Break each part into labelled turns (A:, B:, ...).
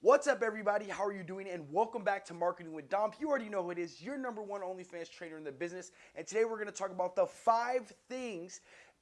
A: What's up, everybody? How are you doing? And welcome back to Marketing with Dom. You already know who it is, your number one OnlyFans trainer in the business. And today we're going to talk about the five things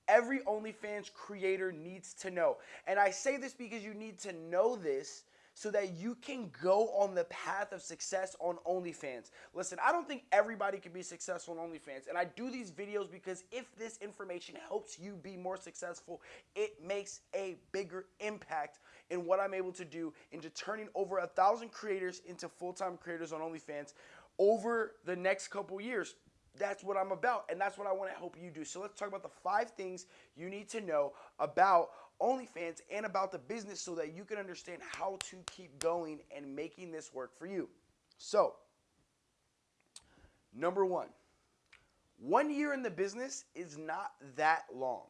A: every OnlyFans creator needs to know. And I say this because you need to know this so that you can go on the path of success on OnlyFans. Listen, I don't think everybody can be successful on OnlyFans, and I do these videos because if this information helps you be more successful, it makes a bigger impact in what I'm able to do into turning over a thousand creators into full-time creators on OnlyFans over the next couple years that's what I'm about, and that's what I want to help you do. So let's talk about the five things you need to know about OnlyFans and about the business so that you can understand how to keep going and making this work for you. So, number one, one year in the business is not that long.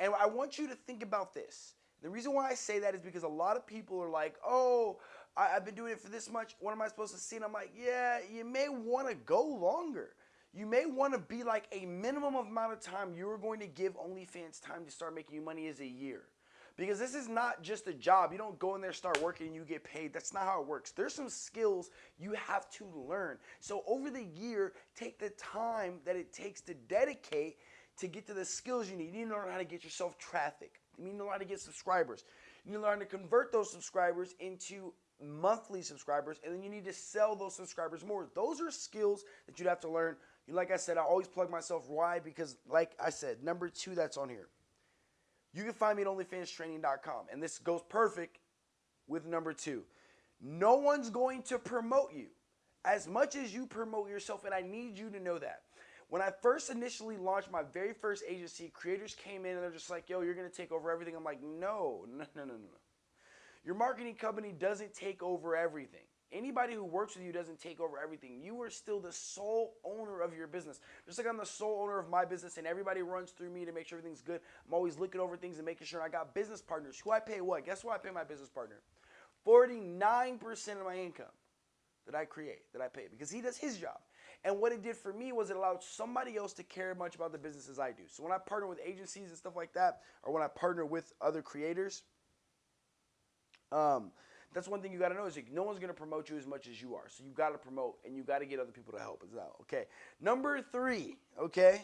A: And I want you to think about this. The reason why I say that is because a lot of people are like, oh, I, have been doing it for this much. What am I supposed to see? And I'm like, yeah, you may want to go longer you may want to be like a minimum amount of time you're going to give OnlyFans time to start making you money is a year. Because this is not just a job. You don't go in there, start working, and you get paid. That's not how it works. There's some skills you have to learn. So over the year, take the time that it takes to dedicate to get to the skills you need. You need to learn how to get yourself traffic. You need to learn how to get subscribers. You need to learn to convert those subscribers into monthly subscribers, and then you need to sell those subscribers more. Those are skills that you'd have to learn like I said, I always plug myself. Why? Because, like I said, number two that's on here. You can find me at OnlyFansTraining.com. And this goes perfect with number two. No one's going to promote you as much as you promote yourself. And I need you to know that. When I first initially launched my very first agency, creators came in and they're just like, yo, you're to take over everything. I'm like, no, no, no, no, no. Your marketing company doesn't take over everything. Anybody who works with you doesn't take over everything. You are still the sole owner of your business. Just like I'm the sole owner of my business and everybody runs through me to make sure everything's good. I'm always looking over things and making sure I got business partners. Who I pay what? Guess what I pay my business partner? 49% of my income that I create, that I pay, because he does his job. And what it did for me was it allowed somebody else to care much about the business as I do. So when I partner with agencies and stuff like that, or when I partner with other creators, um, that's one thing you got to know is like, no one's going to promote you as much as you are. So you got to promote and you got to get other people to help as well. Okay. Number three. Okay.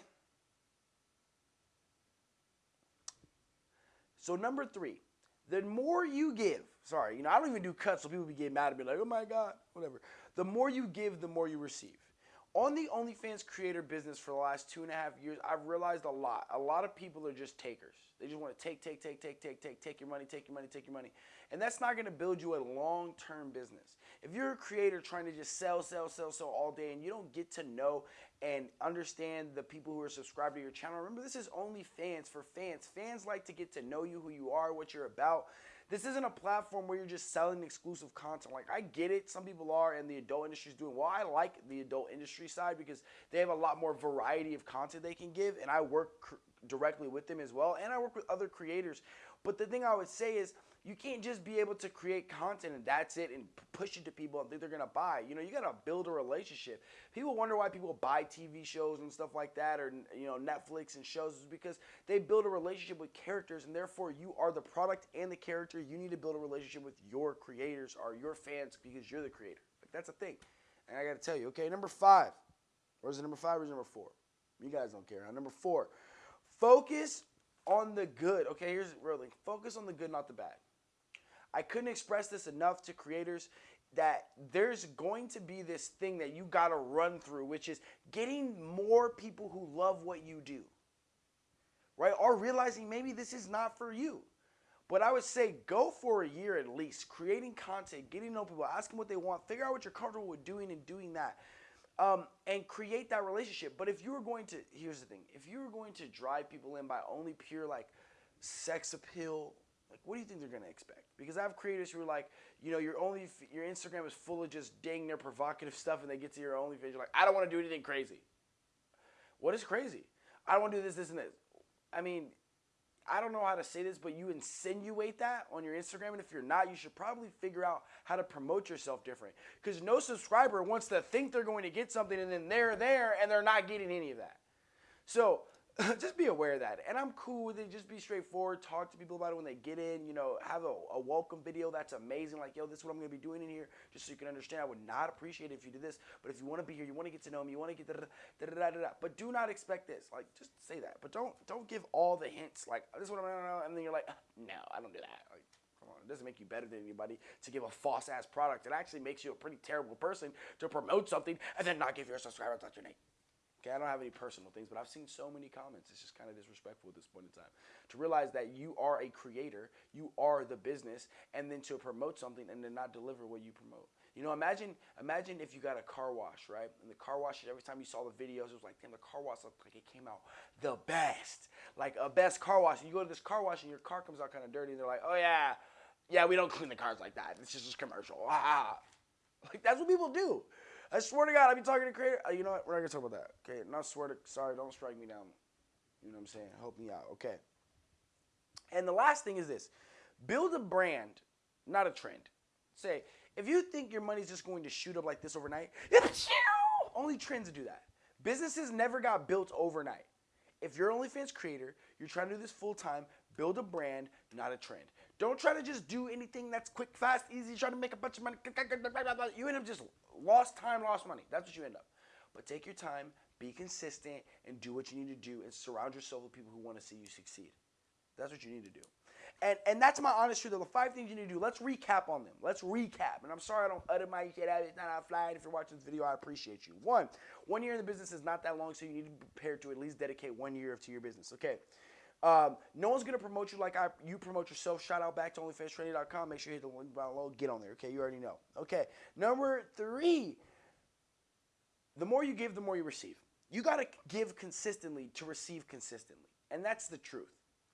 A: So number three, the more you give, sorry, you know, I don't even do cuts so people be getting mad at me like, oh my God, whatever. The more you give, the more you receive. On the OnlyFans creator business for the last two and a half years, I've realized a lot. A lot of people are just takers. They just want to take, take, take, take, take, take, take your money, take your money, take your money. And that's not going to build you a long term business. If you're a creator trying to just sell, sell, sell, sell all day and you don't get to know and understand the people who are subscribed to your channel, remember this is only fans for fans. Fans like to get to know you, who you are, what you're about. This isn't a platform where you're just selling exclusive content. Like, I get it. Some people are, and the adult industry is doing well. I like the adult industry side because they have a lot more variety of content they can give, and I work directly with them as well, and I work with other creators. But the thing I would say is, you can't just be able to create content and that's it and push it to people and think they're gonna buy. You know, you gotta build a relationship. People wonder why people buy TV shows and stuff like that, or you know, Netflix and shows, is because they build a relationship with characters, and therefore you are the product and the character. You need to build a relationship with your creators or your fans because you're the creator. Like that's a thing. And I gotta tell you, okay, number five, or is it number five or is it number four? You guys don't care. Huh? Number four, focus on the good. Okay, here's really. Focus on the good, not the bad. I couldn't express this enough to creators that there's going to be this thing that you got to run through, which is getting more people who love what you do, right? Or realizing maybe this is not for you. But I would say go for a year at least, creating content, getting to know people, asking what they want, figure out what you're comfortable with doing and doing that. Um, and create that relationship. But if you were going to, here's the thing: if you were going to drive people in by only pure like sex appeal like, what do you think they're gonna expect? Because I have creators who are like, you know, your only your Instagram is full of just dang near provocative stuff, and they get to your OnlyFans, you're like, I don't want to do anything crazy. What is crazy? I don't want to do this, this, and this. I mean, I don't know how to say this, but you insinuate that on your Instagram, and if you're not, you should probably figure out how to promote yourself different. Because no subscriber wants to think they're going to get something, and then they're there, and they're not getting any of that. So just be aware of that. And I'm cool with it. Just be straightforward. Talk to people about it when they get in. You know, have a, a welcome video that's amazing. Like, yo, this is what I'm to be doing in here, just so you can understand. I would not appreciate it if you did this. But if you want to be here, you want to get to know me, you want to get da da da da da da. But do not expect this. Like, just say that. But don't don't give all the hints. Like, this is what I'm to know, And then you're like, no, I don't do that. Like, come on. It doesn't make you better than anybody to give a false ass product. It actually makes you a pretty terrible person to promote something and then not give your subscribers your name. Okay, I don't have any personal things, but I've seen so many comments. It's just kind of disrespectful at this point in time. To realize that you are a creator, you are the business, and then to promote something and then not deliver what you promote. You know, imagine imagine if you got a car wash, right? And the car wash, every time you saw the videos, it was like, damn, the car wash looked like it came out the best. Like a best car wash. And you go to this car wash and your car comes out kind of dirty, and they're like, oh yeah, yeah, we don't clean the cars like that. It's just a commercial. Ah. Like that's what people do. I swear to God, I be talking to creator. Uh, you know what? We're not gonna talk about that. Okay, not swear to. Sorry, don't strike me down. You know what I'm saying? Help me out. Okay. And the last thing is this: build a brand, not a trend. Say if you think your money's just going to shoot up like this overnight, only trends do that. Businesses never got built overnight. If you're OnlyFans creator, you're trying to do this full time, build a brand, not a trend. Don't try to just do anything that's quick, fast, easy, try to make a bunch of money. You end up just lost time, lost money. That's what you end up. But take your time, be consistent, and do what you need to do, and surround yourself with people who want to see you succeed. That's what you need to do. And and that's my honest truth. The five things you need to do. Let's recap on them. Let's recap. And I'm sorry I don't utter my shit out. It's not out flying. If you're watching this video, I appreciate you. One, one year in the business is not that long, so you need to be prepared to at least dedicate one year to your business. Okay. Um, no one's gonna promote you like I you promote yourself. Shout out back to OnlyFansTraining.com. Make sure you hit the link below. Get on there. Okay, you already know. Okay, number three. The more you give, the more you receive. You gotta give consistently to receive consistently, and that's the truth.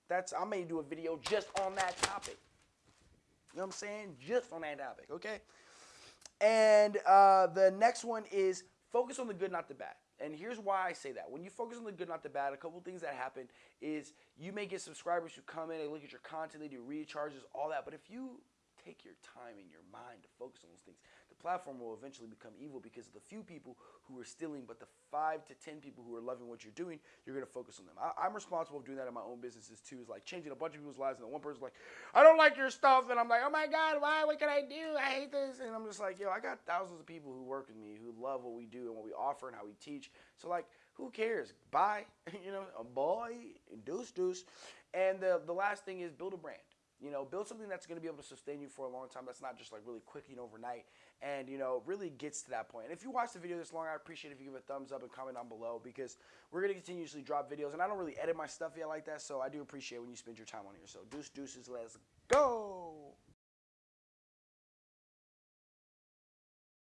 A: That's I may do a video just on that topic. You know what I'm saying? Just on that topic. Okay. And uh, the next one is focus on the good, not the bad. And here's why I say that. When you focus on the good, not the bad, a couple things that happen is you may get subscribers who come in, they look at your content, they do recharges, all that. But if you take your time and your mind to focus on those things, platform will eventually become evil because of the few people who are stealing, but the five to ten people who are loving what you're doing, you're gonna focus on them. I, am responsible of doing that in my own businesses too. Is like changing a bunch of people's lives, and then one person's like, "I don't like your stuff," and I'm like, "Oh my God, why? What can I do? I hate this." And I'm just like, "Yo, I got thousands of people who work with me who love what we do and what we offer and how we teach. So like, who cares? Bye, you know, a boy, deuce deuce." And the the last thing is build a brand. You know, build something that's going to be able to sustain you for a long time. That's not just like really quick and overnight, and you know, really gets to that point. And if you watch the video this long, I appreciate if you give a thumbs up and comment down below because we're to continuously drop videos, and I don't really edit my stuff yet like that, so I do appreciate when you spend your time on here. So deuce deuces, let's go.